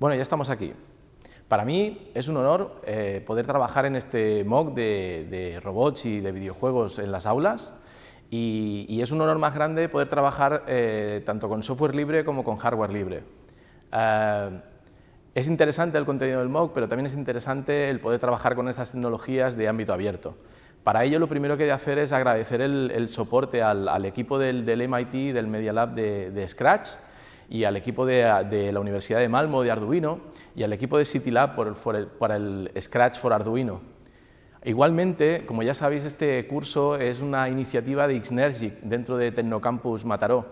Bueno, ya estamos aquí. Para mí es un honor eh, poder trabajar en este MOOC de, robots y de videojuegos en las aulas y, es un honor más grande poder trabajar eh, tanto con software libre como con hardware libre. Eh, es interesante el contenido del MOOC, pero también es interesante el poder trabajar con estas tecnologías de ámbito abierto. Para ello lo primero que he de hacer es agradecer el, soporte al, equipo del, MIT, del Media Lab de Scratch, y al equipo de, la Universidad de Malmo de Arduino y al equipo de CityLab por, para el Scratch for Arduino. Igualmente, como ya sabéis, este curso es una iniciativa de Xnergic dentro de Tecnocampus Mataró,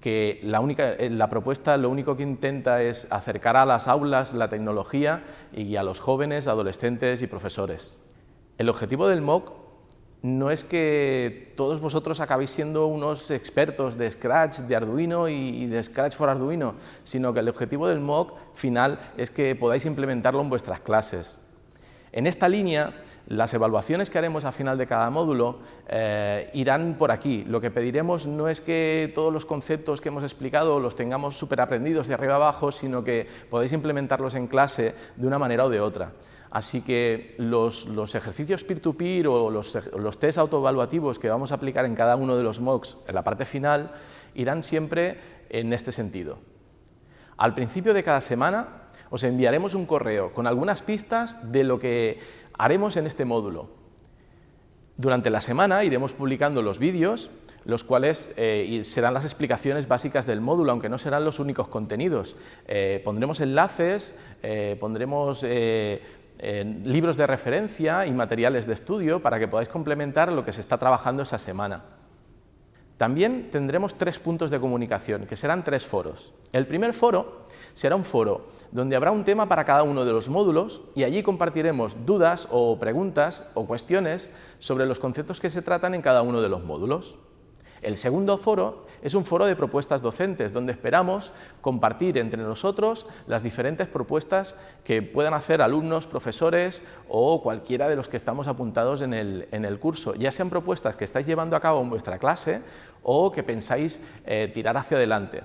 que la, única, eh, la propuesta lo único que intenta es acercar a las aulas la tecnología y a los jóvenes, adolescentes y profesores. El objetivo del MOOC no es que todos vosotros acabéis siendo unos expertos de Scratch, de Arduino y de Scratch for Arduino, sino que el objetivo del MOOC final es que podáis implementarlo en vuestras clases. En esta línea, las evaluaciones que haremos a final de cada módulo eh, irán por aquí. Lo que pediremos no es que todos los conceptos que hemos explicado los tengamos súper aprendidos de arriba abajo, sino que podáis implementarlos en clase de una manera o de otra. Así que los, ejercicios peer-to-peer o los, los test autoevaluativos que vamos a aplicar en cada uno de los MOOCs en la parte final irán siempre en este sentido. Al principio de cada semana os enviaremos un correo con algunas pistas de lo que haremos en este módulo. Durante la semana iremos publicando los vídeos, los cuales eh, serán las explicaciones básicas del módulo, aunque no serán los únicos contenidos. Eh, pondremos enlaces, eh, pondremos libros de referencia y materiales de estudio para que podáis complementar lo que se está trabajando esa semana. También tendremos tres puntos de comunicación, que serán tres foros. El primer foro será un foro donde habrá un tema para cada uno de los módulos y allí compartiremos dudas o preguntas o cuestiones sobre los conceptos que se tratan en cada uno de los módulos. El segundo foro es un foro de propuestas docentes, donde esperamos compartir entre nosotros las diferentes propuestas que puedan hacer alumnos, profesores o cualquiera de los que estamos apuntados en el, curso, ya sean propuestas que estáis llevando a cabo en vuestra clase o que pensáis eh, tirar hacia adelante.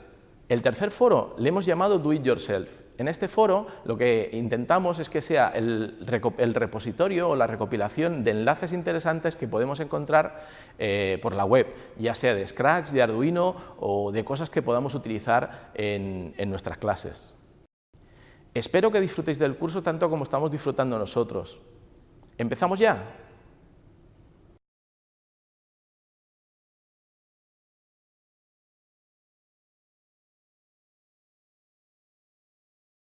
El tercer foro le hemos llamado Do It Yourself. En este foro lo que intentamos es que sea el, repositorio o la recopilación de enlaces interesantes que podemos encontrar eh, por la web, ya sea de Scratch, de Arduino o de cosas que podamos utilizar en nuestras clases. Espero que disfrutéis del curso tanto como estamos disfrutando nosotros. ¿Empezamos ya?